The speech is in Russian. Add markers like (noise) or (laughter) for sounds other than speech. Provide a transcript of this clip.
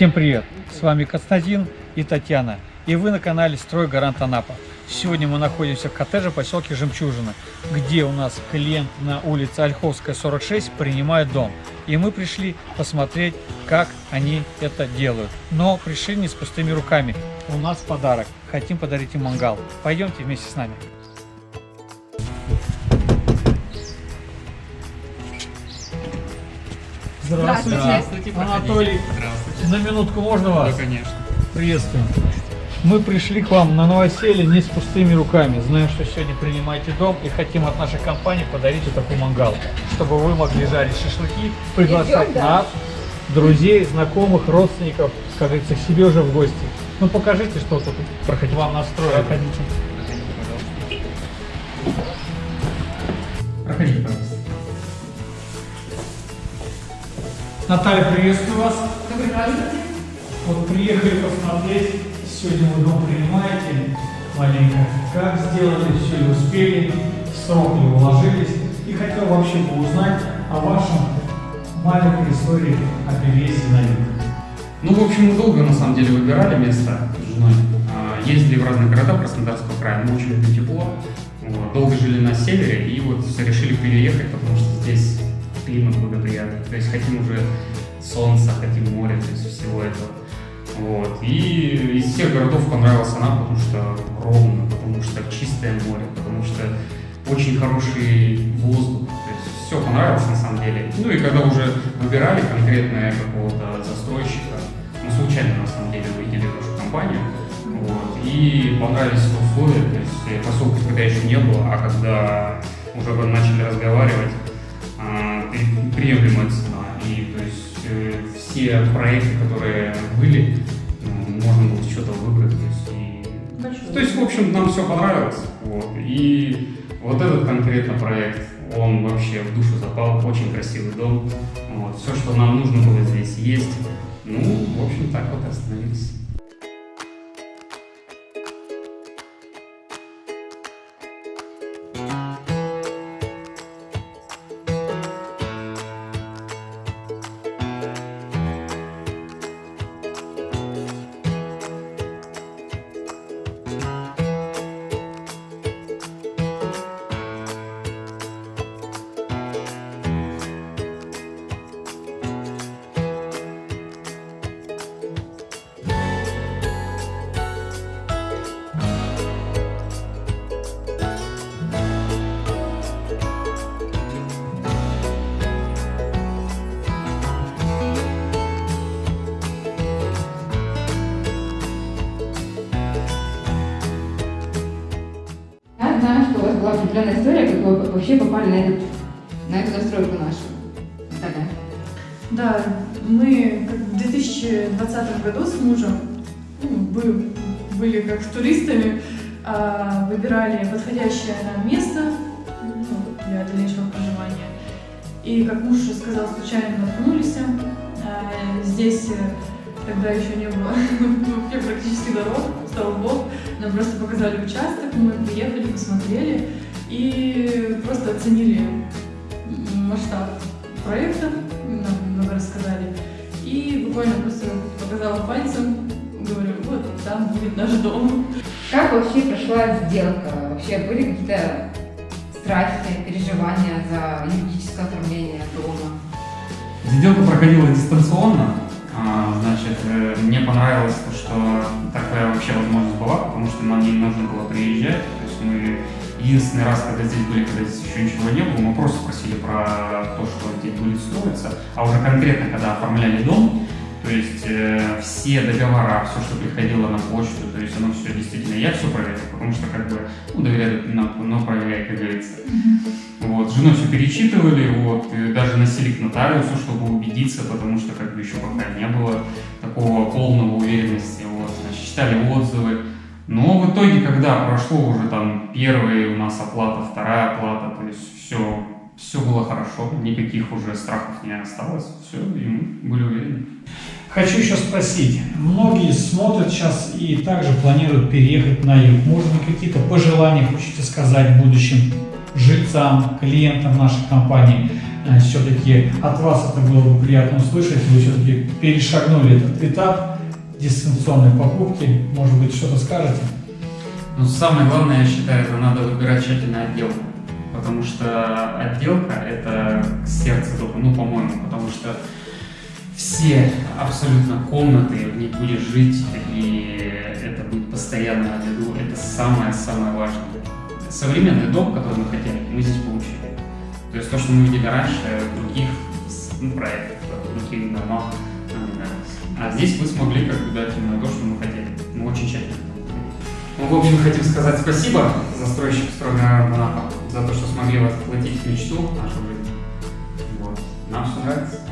Всем привет! С вами Константин и Татьяна. И вы на канале Строй Гарант Анапа. Сегодня мы находимся в коттедже поселке Жемчужина, где у нас клиент на улице Ольховская, 46 принимает дом. И мы пришли посмотреть, как они это делают. Но пришли не с пустыми руками. У нас подарок. Хотим подарить им мангал. Пойдемте вместе с нами. Здравствуйте, Здравствуйте, Анатолий. Здравствуйте. На минутку можно вас? Да, конечно. Приветствую. Мы пришли к вам на новоселье не с пустыми руками. Знаем, что сегодня принимаете дом и хотим от нашей компании подарить вот такой мангал, чтобы вы могли жарить шашлыки, приглашать Идем, да. нас, друзей, знакомых, родственников, как говорится, к себе уже в гости. Ну покажите, что тут проходить вам настроили. Проходите. Проходите, Наталья, приветствую вас. Добрый праздник. Вот приехали посмотреть, сегодня вы дом принимаете маленько. Как сделали, все ли успели, в срок ли уложились. И хотел вообще бы узнать о вашем маленькой истории о переезде на юг. Ну, в общем, мы долго, на самом деле, выбирали место с женой. А, Ездили в разные города Краснодарского края, мы очень любим тепло. Долго жили на севере и вот решили переехать, потому что здесь климат благоприятный. То есть хотим уже солнца, хотим море, то есть всего этого. Вот. И из всех городов понравился нам, потому что ровно, потому что чистое море, потому что очень хороший воздух. То есть все понравилось на самом деле. Ну и когда уже выбирали конкретно какого-то застройщика, мы случайно на самом деле увидели вашу компанию. Вот, и понравились условия, то есть э, поселка когда еще не было, а когда уже начали разговаривать, при- приемлемая цена. И то есть э, все проекты, которые были, ну, можно было что-то выбрать. То есть, и- то есть, в общем, нам все понравилось. Вот. И вот этот конкретно проект, он вообще в душу запал, очень красивый дом. Вот. Все, что нам нужно было здесь есть. Ну, в общем, так вот остановились. Была определенная история, как вы вообще попали на, этот, на эту настройку нашу. Наталья. Да, мы в 2020 году с мужем ну, бы- были как туристами, а, выбирали подходящее нам место ну, для дальнейшего проживания. И, как муж сказал, случайно наткнулись. А, Здесь э, тогда еще не было (laughs) вообще практически дорог, слава богу. Нам просто показали участок, мы приехали, посмотрели и просто оценили масштаб проекта, нам много рассказали. И буквально просто показала пальцем, говорю, вот там будет наш дом. Как вообще прошла сделка? Вообще были какие-то страхи, переживания за юридическое оформление дома? Сделка проходила дистанционно. А, Значит, э, мне понравилось то, что такая вообще возможность была, потому что нам не нужно было приезжать. То есть мы единственный раз, когда здесь были, когда здесь еще ничего не было, мы просто спросили про то, что здесь будет строиться. А уже конкретно, когда оформляли дом, то есть э, все договора, все, что приходило на почту, то есть оно все действительно, я все проверил, потому что как бы, ну, доверяют, но, но проверяй, как говорится. Вот, с женой все перечитывали, вот, и носили к нотариусу, чтобы убедиться, потому что как бы еще пока не было такого полного уверенности, вот, значит, читали отзывы. Но в итоге, когда прошло уже там первая у нас оплата, вторая оплата, то есть все, все было хорошо, никаких уже страхов не осталось, все, и мы были уверены. Хочу еще спросить, многие смотрят сейчас и также планируют переехать на юг. Быть, какие-то пожелания хочете сказать в будущем жильцам, клиентам нашей компании. Все-таки от вас это было бы приятно услышать. Вы все-таки перешагнули этот этап дистанционной покупки. Может быть, что-то скажете? Ну, самое главное, я считаю, это надо выбирать тщательно отделку. Потому что отделка – это сердце дома, ну, по-моему, потому что все абсолютно комнаты, в них будешь жить, и это будет постоянно на это самое-самое важное. Современный дом, который мы хотели, мы здесь получили. То есть то, что мы видели раньше в других ну, проектах, в других домах, нравилось. А здесь мы смогли как бы дать именно то, что мы хотели. Мы очень тщательно. Ну, в общем, хотим сказать спасибо застройщику стройного Монапа за то, что смогли воплотить мечту нашу жизнь. Вот. Нам все нравится.